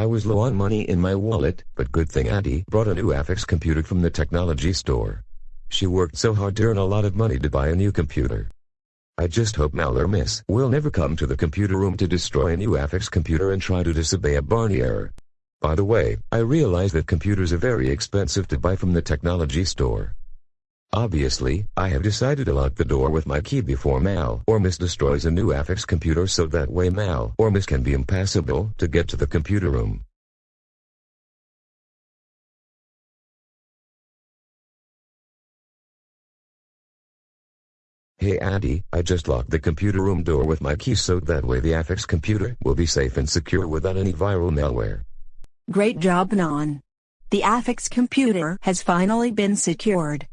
I was low on money in my wallet, but good thing Addie brought a new Affix computer from the technology store. She worked so hard to earn a lot of money to buy a new computer. I just hope Mal or Miss will never come to the computer room to destroy a new Affix computer and try to disobey a Barney error. By the way, I realize that computers are very expensive to buy from the technology store. Obviously, I have decided to lock the door with my key before Mal or Miss destroys a new Affix computer so that way Mal or Miss can be impassable to get to the computer room. Hey Auntie, I just locked the computer room door with my key so that way the Affix computer will be safe and secure without any viral malware. Great job Non. The Affix computer has finally been secured.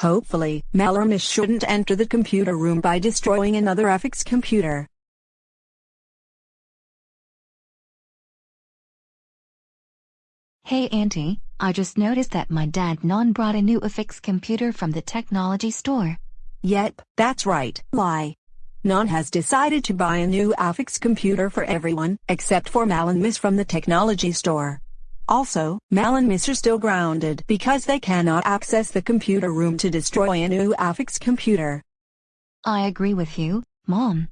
Hopefully, Malormus shouldn't enter the computer room by destroying another Affix computer. Hey Auntie, I just noticed that my dad non brought a new Affix computer from the technology store. Yep, that's right. Why? Non has decided to buy a new Affix computer for everyone, except for Mal and Miss from the technology store. Also, Mal and Miss are still grounded because they cannot access the computer room to destroy a new Affix computer. I agree with you, Mom.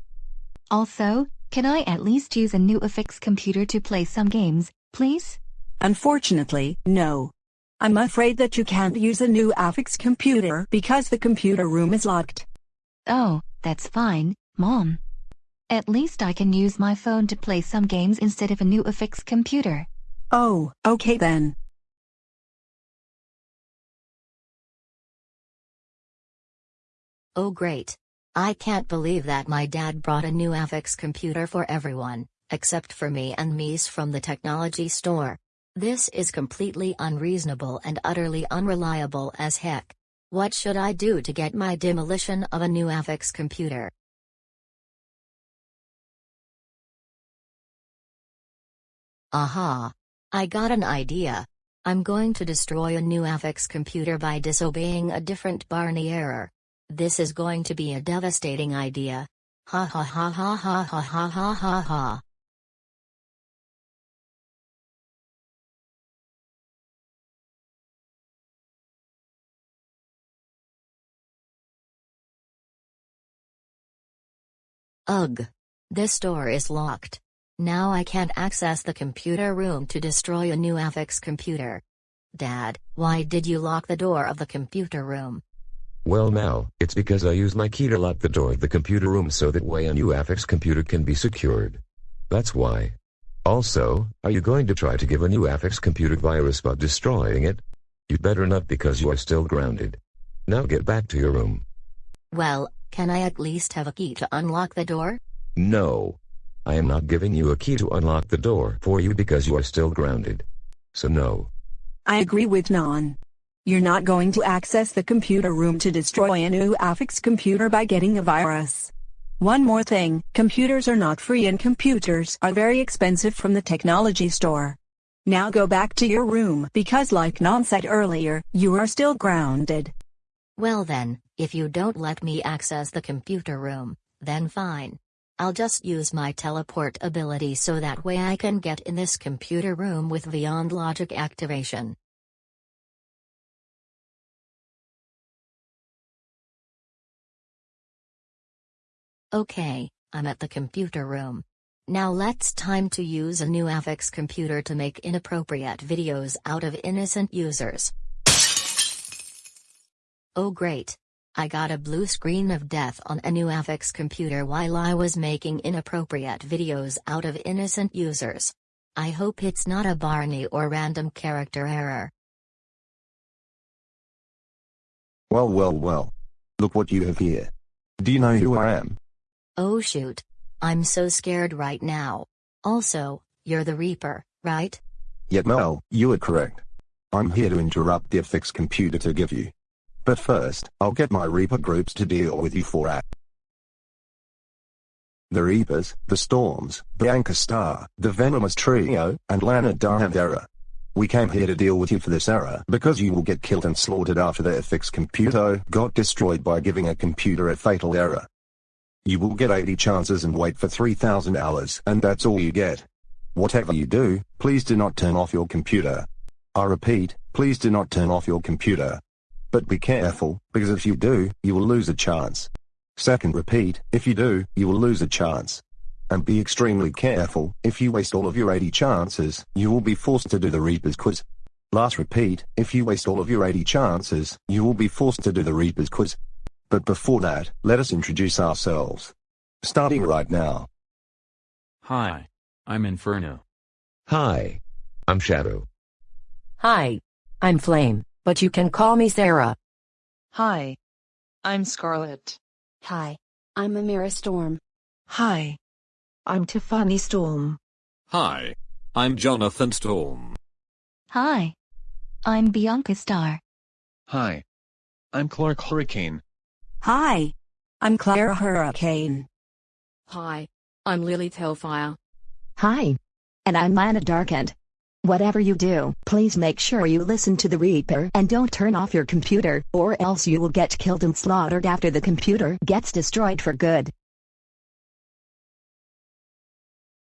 Also, can I at least use a new Affix computer to play some games, please? Unfortunately, no. I'm afraid that you can't use a new Affix computer because the computer room is locked. Oh, that's fine, Mom. At least I can use my phone to play some games instead of a new Affix computer. Oh, okay then. Oh great. I can't believe that my dad brought a new Affix computer for everyone, except for me and Mies from the technology store. This is completely unreasonable and utterly unreliable as heck. What should I do to get my demolition of a new Affix computer? Aha! I got an idea. I'm going to destroy a new Affix computer by disobeying a different Barney error. This is going to be a devastating idea. Ha ha ha ha ha ha ha ha ha ha. Ugh. This door is locked. Now I can't access the computer room to destroy a new Affix computer. Dad, why did you lock the door of the computer room? Well Mal, it's because I use my key to lock the door of the computer room so that way a new Affix computer can be secured. That's why. Also, are you going to try to give a new Affix computer virus by destroying it? You'd better not because you are still grounded. Now get back to your room. Well, can I at least have a key to unlock the door? No. I am not giving you a key to unlock the door for you because you are still grounded. So no. I agree with Non. You're not going to access the computer room to destroy a new Affix computer by getting a virus. One more thing, computers are not free and computers are very expensive from the technology store. Now go back to your room because like Non said earlier, you are still grounded. Well then, if you don't let me access the computer room, then fine. I'll just use my teleport ability so that way I can get in this computer room with Beyond Logic activation. Okay, I'm at the computer room. Now let's time to use a new Affix computer to make inappropriate videos out of innocent users. Oh great. I got a blue screen of death on a new Affix computer while I was making inappropriate videos out of innocent users. I hope it's not a Barney or random character error. Well well well. Look what you have here. Do you know who I am? Oh shoot. I'm so scared right now. Also, you're the Reaper, right? Yet Mel, you are correct. I'm here to interrupt the Affix computer to give you. But first, I'll get my Reaper groups to deal with you for at. The Reapers, the Storms, Bianca Star, the Venomous Trio, and Lana Davera. We came here to deal with you for this error because you will get killed and slaughtered after the Affix computer got destroyed by giving a computer a fatal error. You will get 80 chances and wait for 3000 hours and that's all you get. Whatever you do, please do not turn off your computer. I repeat, please do not turn off your computer. But be careful, because if you do, you will lose a chance. Second repeat, if you do, you will lose a chance. And be extremely careful, if you waste all of your 80 chances, you will be forced to do the Reaper's quiz. Last repeat, if you waste all of your 80 chances, you will be forced to do the Reaper's quiz. But before that, let us introduce ourselves. Starting right now. Hi. I'm Inferno. Hi. I'm Shadow. Hi. I'm Flame, but you can call me Sarah. Hi. I'm Scarlett. Hi. I'm Amira Storm. Hi. I'm Tiffany Storm. Hi. I'm Jonathan Storm. Hi. I'm Bianca Star. Hi. I'm Clark Hurricane. Hi. I'm Clara Hurricane. Hi. I'm Lily Tailfire. Hi. And I'm Lana Darkend. Whatever you do, please make sure you listen to the Reaper and don't turn off your computer, or else you will get killed and slaughtered after the computer gets destroyed for good.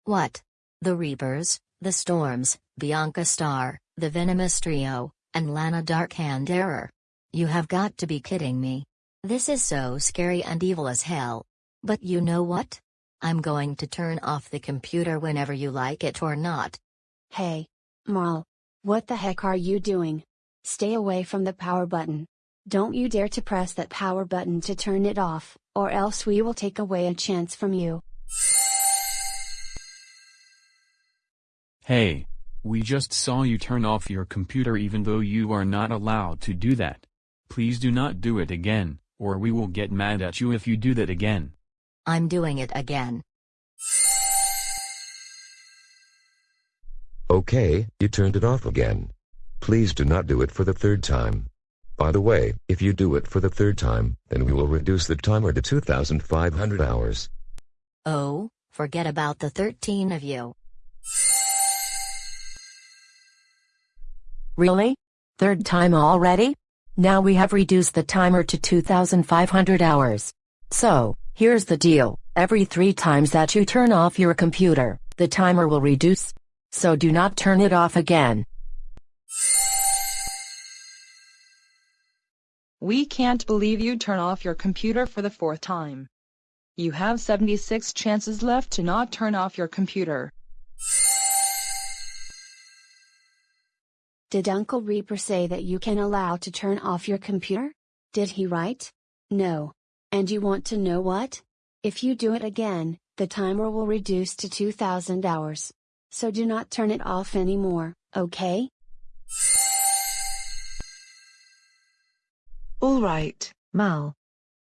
What? The Reapers, the Storms, Bianca Star, the Venomous Trio, and Lana Darkhand Error. You have got to be kidding me. This is so scary and evil as hell. But you know what? I'm going to turn off the computer whenever you like it or not. Hey. Marl. What the heck are you doing? Stay away from the power button. Don't you dare to press that power button to turn it off, or else we will take away a chance from you. Hey. We just saw you turn off your computer even though you are not allowed to do that. Please do not do it again, or we will get mad at you if you do that again. I'm doing it again. Okay, you turned it off again. Please do not do it for the third time. By the way, if you do it for the third time, then we will reduce the timer to 2,500 hours. Oh, forget about the 13 of you. Really? Third time already? Now we have reduced the timer to 2,500 hours. So, here's the deal. Every three times that you turn off your computer, the timer will reduce. So do not turn it off again. We can't believe you turn off your computer for the fourth time. You have 76 chances left to not turn off your computer. Did Uncle Reaper say that you can allow to turn off your computer? Did he write? No. And you want to know what? If you do it again, the timer will reduce to 2000 hours. So do not turn it off anymore, okay? Alright, Mal.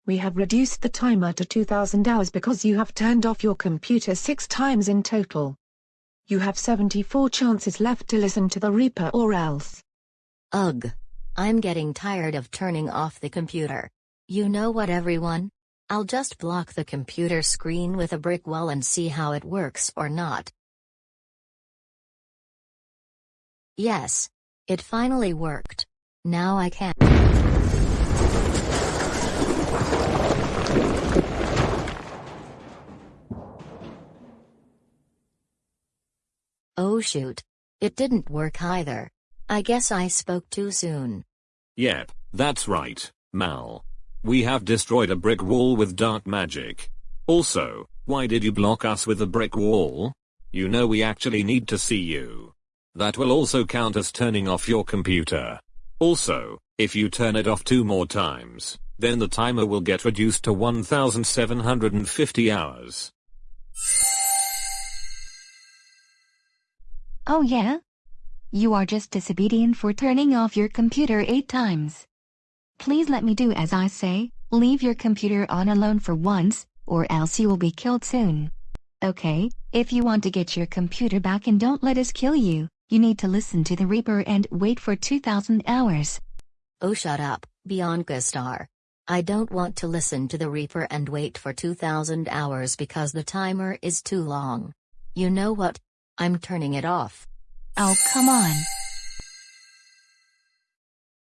We have reduced the timer to 2000 hours because you have turned off your computer six times in total. You have 74 chances left to listen to the Reaper or else. Ugh. I'm getting tired of turning off the computer. You know what everyone? I'll just block the computer screen with a brick wall and see how it works or not. Yes. It finally worked. Now I can. Oh shoot. It didn't work either. I guess I spoke too soon. Yep, that's right, Mal. We have destroyed a brick wall with dark magic. Also, why did you block us with a brick wall? You know we actually need to see you. That will also count as turning off your computer. Also, if you turn it off two more times, then the timer will get reduced to 1750 hours. Oh yeah? You are just disobedient for turning off your computer eight times. Please let me do as I say, leave your computer on alone for once, or else you will be killed soon. Okay, if you want to get your computer back and don't let us kill you, you need to listen to the Reaper and wait for 2000 hours. Oh shut up, Bianca Star. I don't want to listen to the Reaper and wait for 2000 hours because the timer is too long. You know what? I'm turning it off. Oh come on.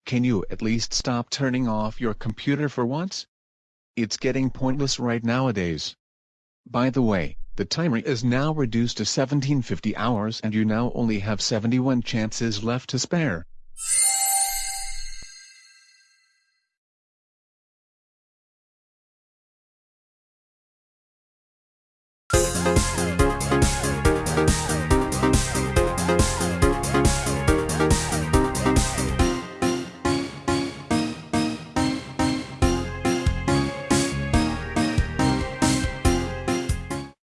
Can you at least stop turning off your computer for once? It's getting pointless right nowadays. By the way, The timer is now reduced to 1750 hours and you now only have 71 chances left to spare.